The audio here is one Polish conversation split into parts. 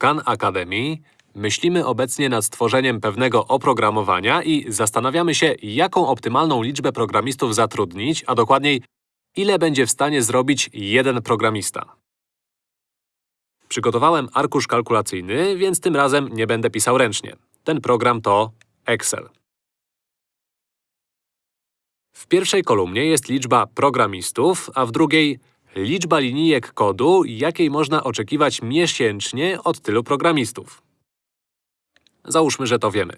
Khan Academy myślimy obecnie nad stworzeniem pewnego oprogramowania i zastanawiamy się, jaką optymalną liczbę programistów zatrudnić, a dokładniej, ile będzie w stanie zrobić jeden programista. Przygotowałem arkusz kalkulacyjny, więc tym razem nie będę pisał ręcznie. Ten program to Excel. W pierwszej kolumnie jest liczba programistów, a w drugiej liczba linijek kodu, jakiej można oczekiwać miesięcznie od tylu programistów. Załóżmy, że to wiemy.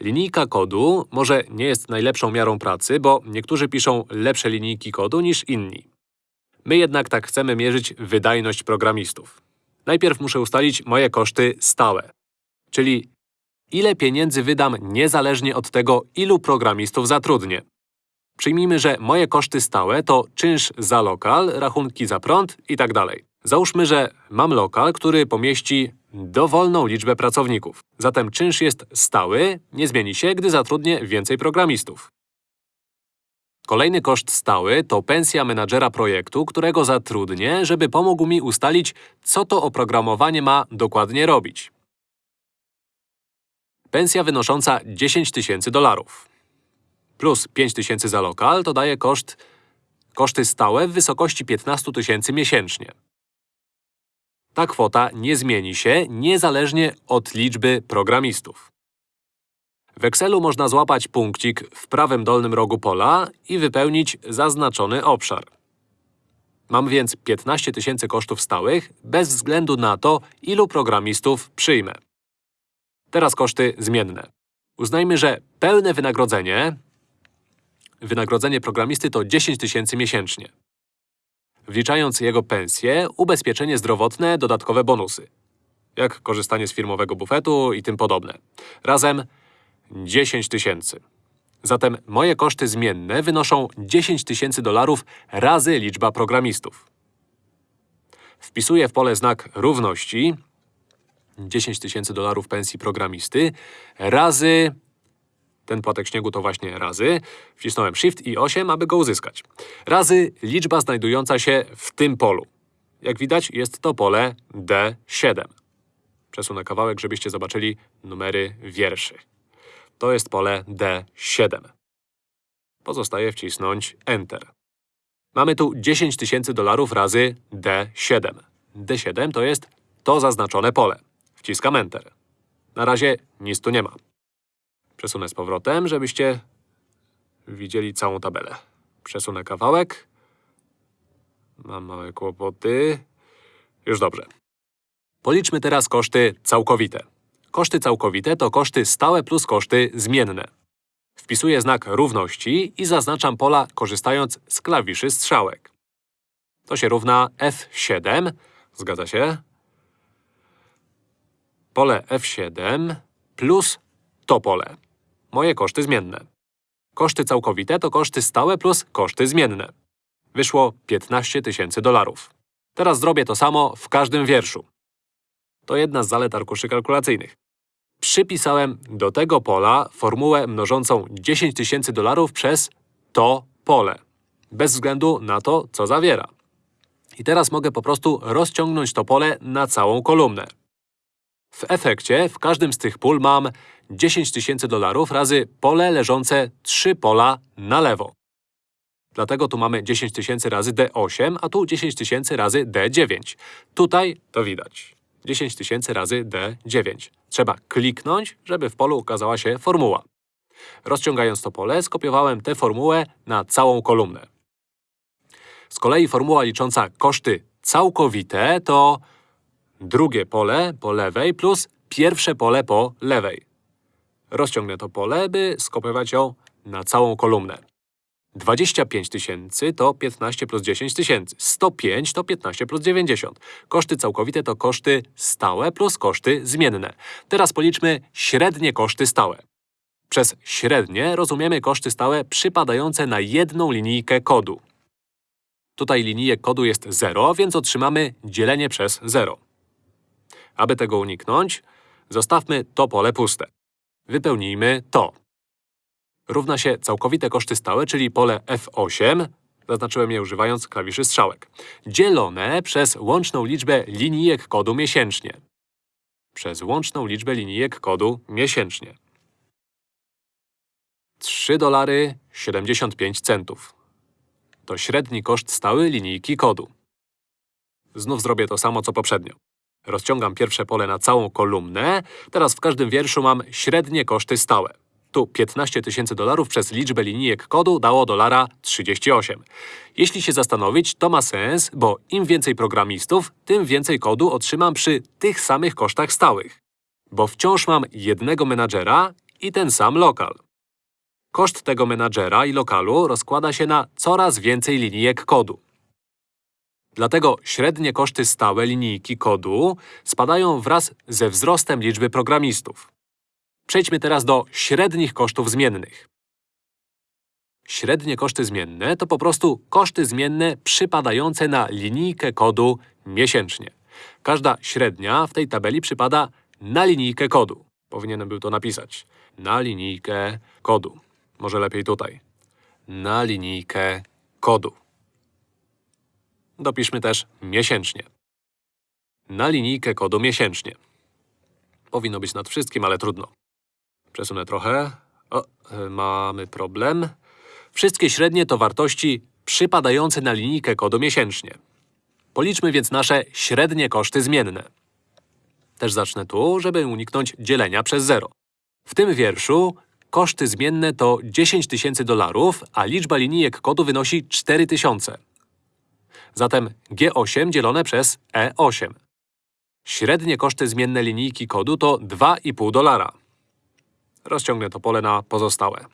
Linijka kodu może nie jest najlepszą miarą pracy, bo niektórzy piszą lepsze linijki kodu niż inni. My jednak tak chcemy mierzyć wydajność programistów. Najpierw muszę ustalić moje koszty stałe, czyli ile pieniędzy wydam niezależnie od tego, ilu programistów zatrudnię. Przyjmijmy, że moje koszty stałe to czynsz za lokal, rachunki za prąd itd. Załóżmy, że mam lokal, który pomieści dowolną liczbę pracowników. Zatem czynsz jest stały, nie zmieni się, gdy zatrudnię więcej programistów. Kolejny koszt stały to pensja menadżera projektu, którego zatrudnię, żeby pomógł mi ustalić, co to oprogramowanie ma dokładnie robić. Pensja wynosząca 10 tysięcy dolarów plus 5 tysięcy za lokal to daje koszt, koszty stałe w wysokości 15 tysięcy miesięcznie. Ta kwota nie zmieni się niezależnie od liczby programistów. W Excelu można złapać punkcik w prawym dolnym rogu pola i wypełnić zaznaczony obszar. Mam więc 15 tysięcy kosztów stałych bez względu na to, ilu programistów przyjmę. Teraz koszty zmienne. Uznajmy, że pełne wynagrodzenie wynagrodzenie programisty to 10 tysięcy miesięcznie. Wliczając jego pensję, ubezpieczenie zdrowotne, dodatkowe bonusy. Jak korzystanie z firmowego bufetu i tym podobne. Razem 10 tysięcy. Zatem moje koszty zmienne wynoszą 10 tysięcy dolarów razy liczba programistów. Wpisuję w pole znak równości 10 tysięcy dolarów pensji programisty razy ten płatek śniegu to właśnie razy. Wcisnąłem Shift i 8, aby go uzyskać. Razy liczba znajdująca się w tym polu. Jak widać, jest to pole D7. Przesunę kawałek, żebyście zobaczyli numery wierszy. To jest pole D7. Pozostaje wcisnąć Enter. Mamy tu 10 tysięcy dolarów razy D7. D7 to jest to zaznaczone pole. Wciskam Enter. Na razie nic tu nie ma. Przesunę z powrotem, żebyście widzieli całą tabelę. Przesunę kawałek. Mam małe kłopoty. Już dobrze. Policzmy teraz koszty całkowite. Koszty całkowite to koszty stałe plus koszty zmienne. Wpisuję znak równości i zaznaczam pola korzystając z klawiszy strzałek. To się równa F7. Zgadza się? Pole F7 plus to pole moje koszty zmienne. Koszty całkowite to koszty stałe plus koszty zmienne. Wyszło 15 tysięcy dolarów. Teraz zrobię to samo w każdym wierszu. To jedna z zalet arkuszy kalkulacyjnych. Przypisałem do tego pola formułę mnożącą 10 tysięcy dolarów przez to pole. Bez względu na to, co zawiera. I teraz mogę po prostu rozciągnąć to pole na całą kolumnę. W efekcie w każdym z tych pól mam 10 tysięcy dolarów razy pole leżące 3 pola na lewo. Dlatego tu mamy 10 tysięcy razy D8, a tu 10 tysięcy razy D9. Tutaj to widać. 10 tysięcy razy D9. Trzeba kliknąć, żeby w polu ukazała się formuła. Rozciągając to pole, skopiowałem tę formułę na całą kolumnę. Z kolei formuła licząca koszty całkowite to drugie pole po lewej plus pierwsze pole po lewej. Rozciągnę to pole, by skopiować ją na całą kolumnę. 25 tysięcy to 15 plus 10 tysięcy. 105 to 15 plus 90. Koszty całkowite to koszty stałe plus koszty zmienne. Teraz policzmy średnie koszty stałe. Przez średnie rozumiemy koszty stałe przypadające na jedną linijkę kodu. Tutaj linijek kodu jest 0, więc otrzymamy dzielenie przez 0. Aby tego uniknąć, zostawmy to pole puste. Wypełnijmy to. Równa się całkowite koszty stałe, czyli pole F8. zaznaczyłem je używając klawiszy strzałek, dzielone przez łączną liczbę linijek kodu miesięcznie. Przez łączną liczbę linijek kodu miesięcznie. 3 dolary 75 centów. To średni koszt stały linijki kodu. Znów zrobię to samo, co poprzednio. Rozciągam pierwsze pole na całą kolumnę. Teraz w każdym wierszu mam średnie koszty stałe. Tu 15 tysięcy dolarów przez liczbę linijek kodu dało dolara 38. Jeśli się zastanowić, to ma sens, bo im więcej programistów, tym więcej kodu otrzymam przy tych samych kosztach stałych. Bo wciąż mam jednego menadżera i ten sam lokal. Koszt tego menadżera i lokalu rozkłada się na coraz więcej linijek kodu. Dlatego średnie koszty stałe linijki kodu spadają wraz ze wzrostem liczby programistów. Przejdźmy teraz do średnich kosztów zmiennych. Średnie koszty zmienne to po prostu koszty zmienne przypadające na linijkę kodu miesięcznie. Każda średnia w tej tabeli przypada na linijkę kodu. Powinienem był to napisać. Na linijkę kodu. Może lepiej tutaj. Na linijkę kodu. Dopiszmy też miesięcznie. Na linijkę kodu miesięcznie. Powinno być nad wszystkim, ale trudno. Przesunę trochę. O, y, mamy problem. Wszystkie średnie to wartości przypadające na linijkę kodu miesięcznie. Policzmy więc nasze średnie koszty zmienne. Też zacznę tu, żeby uniknąć dzielenia przez zero. W tym wierszu koszty zmienne to 10 tysięcy dolarów, a liczba linijek kodu wynosi 4000. Zatem G8 dzielone przez E8. Średnie koszty zmienne linijki kodu to 2,5 dolara. Rozciągnę to pole na pozostałe.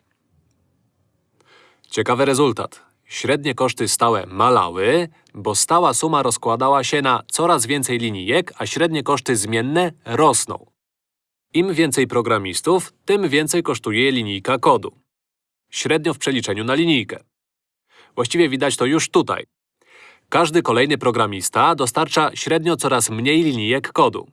Ciekawy rezultat. Średnie koszty stałe malały, bo stała suma rozkładała się na coraz więcej linijek, a średnie koszty zmienne rosną. Im więcej programistów, tym więcej kosztuje linijka kodu. Średnio w przeliczeniu na linijkę. Właściwie widać to już tutaj. Każdy kolejny programista dostarcza średnio coraz mniej linijek kodu.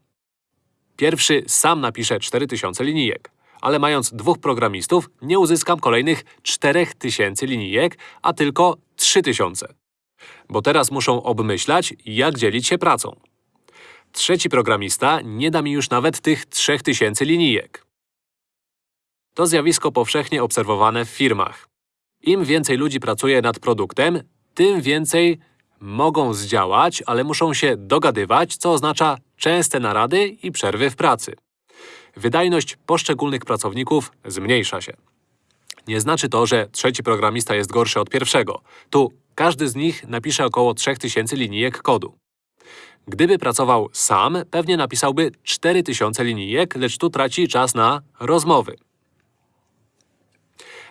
Pierwszy sam napisze 4000 linijek, ale mając dwóch programistów, nie uzyskam kolejnych 4000 linijek, a tylko 3000. Bo teraz muszą obmyślać, jak dzielić się pracą. Trzeci programista nie da mi już nawet tych 3000 linijek. To zjawisko powszechnie obserwowane w firmach. Im więcej ludzi pracuje nad produktem, tym więcej mogą zdziałać, ale muszą się dogadywać, co oznacza częste narady i przerwy w pracy. Wydajność poszczególnych pracowników zmniejsza się. Nie znaczy to, że trzeci programista jest gorszy od pierwszego. Tu każdy z nich napisze około 3000 linijek kodu. Gdyby pracował sam, pewnie napisałby 4000 linijek, lecz tu traci czas na rozmowy.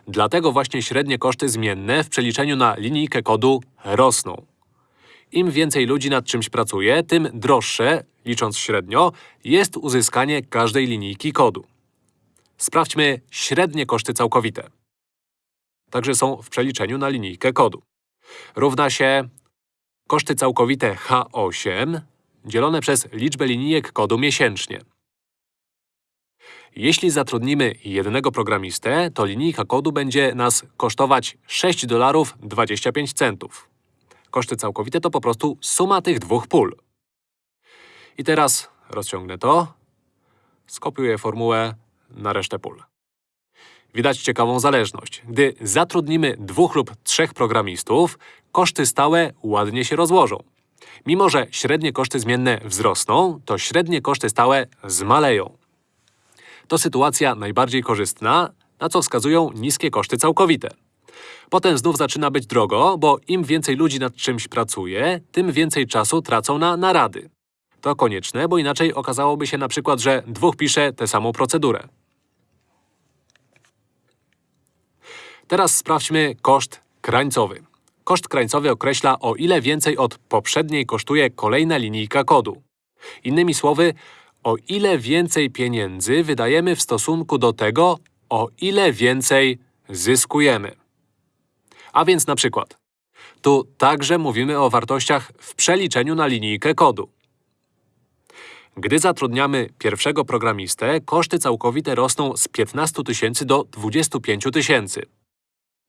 Dlatego właśnie średnie koszty zmienne w przeliczeniu na linijkę kodu rosną. Im więcej ludzi nad czymś pracuje, tym droższe, licząc średnio, jest uzyskanie każdej linijki kodu. Sprawdźmy średnie koszty całkowite. Także są w przeliczeniu na linijkę kodu. Równa się koszty całkowite H8 dzielone przez liczbę linijek kodu miesięcznie. Jeśli zatrudnimy jednego programistę, to linijka kodu będzie nas kosztować 6 dolarów 25 centów. Koszty całkowite to po prostu suma tych dwóch pól. I teraz rozciągnę to, skopiuję formułę na resztę pól. Widać ciekawą zależność. Gdy zatrudnimy dwóch lub trzech programistów, koszty stałe ładnie się rozłożą. Mimo, że średnie koszty zmienne wzrosną, to średnie koszty stałe zmaleją. To sytuacja najbardziej korzystna, na co wskazują niskie koszty całkowite. Potem znów zaczyna być drogo, bo im więcej ludzi nad czymś pracuje, tym więcej czasu tracą na narady. To konieczne, bo inaczej okazałoby się na przykład, że dwóch pisze tę samą procedurę. Teraz sprawdźmy koszt krańcowy. Koszt krańcowy określa, o ile więcej od poprzedniej kosztuje kolejna linijka kodu. Innymi słowy, o ile więcej pieniędzy wydajemy w stosunku do tego, o ile więcej zyskujemy. A więc na przykład, tu także mówimy o wartościach w przeliczeniu na linijkę kodu. Gdy zatrudniamy pierwszego programistę, koszty całkowite rosną z 15 tysięcy do 25 tysięcy.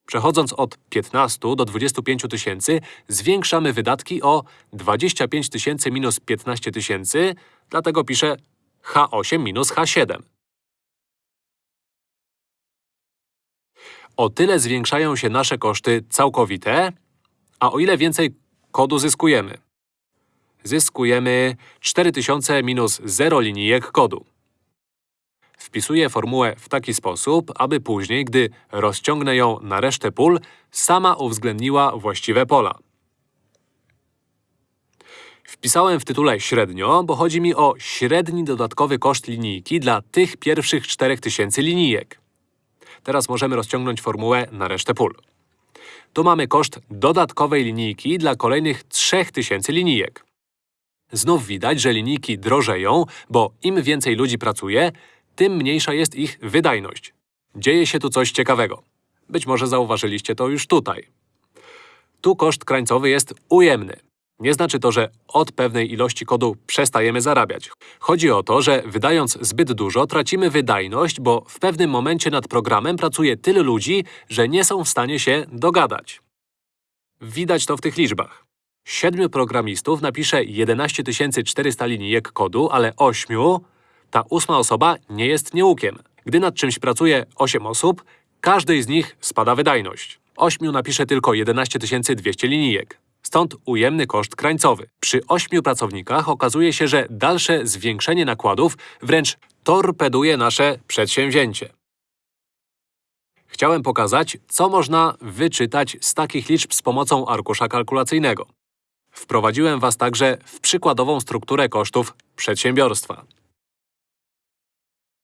Przechodząc od 15 do 25 tysięcy, zwiększamy wydatki o 25 tysięcy minus 15 tysięcy, dlatego piszę H8 minus H7. O tyle zwiększają się nasze koszty całkowite, a o ile więcej kodu zyskujemy. Zyskujemy 4000 minus 0 linijek kodu. Wpisuję formułę w taki sposób, aby później, gdy rozciągnę ją na resztę pól, sama uwzględniła właściwe pola. Wpisałem w tytule średnio, bo chodzi mi o średni dodatkowy koszt linijki dla tych pierwszych 4000 linijek. Teraz możemy rozciągnąć formułę na resztę pól. Tu mamy koszt dodatkowej linijki dla kolejnych 3000 linijek. Znów widać, że linijki drożeją, bo im więcej ludzi pracuje, tym mniejsza jest ich wydajność. Dzieje się tu coś ciekawego. Być może zauważyliście to już tutaj. Tu koszt krańcowy jest ujemny. Nie znaczy to, że od pewnej ilości kodu przestajemy zarabiać. Chodzi o to, że wydając zbyt dużo, tracimy wydajność, bo w pewnym momencie nad programem pracuje tyle ludzi, że nie są w stanie się dogadać. Widać to w tych liczbach. Siedmiu programistów napisze 11 400 linijek kodu, ale ośmiu, ta ósma osoba nie jest nieukiem. Gdy nad czymś pracuje 8 osób, każdej z nich spada wydajność. Ośmiu napisze tylko 11 200 linijek. Stąd ujemny koszt krańcowy. Przy ośmiu pracownikach okazuje się, że dalsze zwiększenie nakładów wręcz torpeduje nasze przedsięwzięcie. Chciałem pokazać, co można wyczytać z takich liczb z pomocą arkusza kalkulacyjnego. Wprowadziłem Was także w przykładową strukturę kosztów przedsiębiorstwa.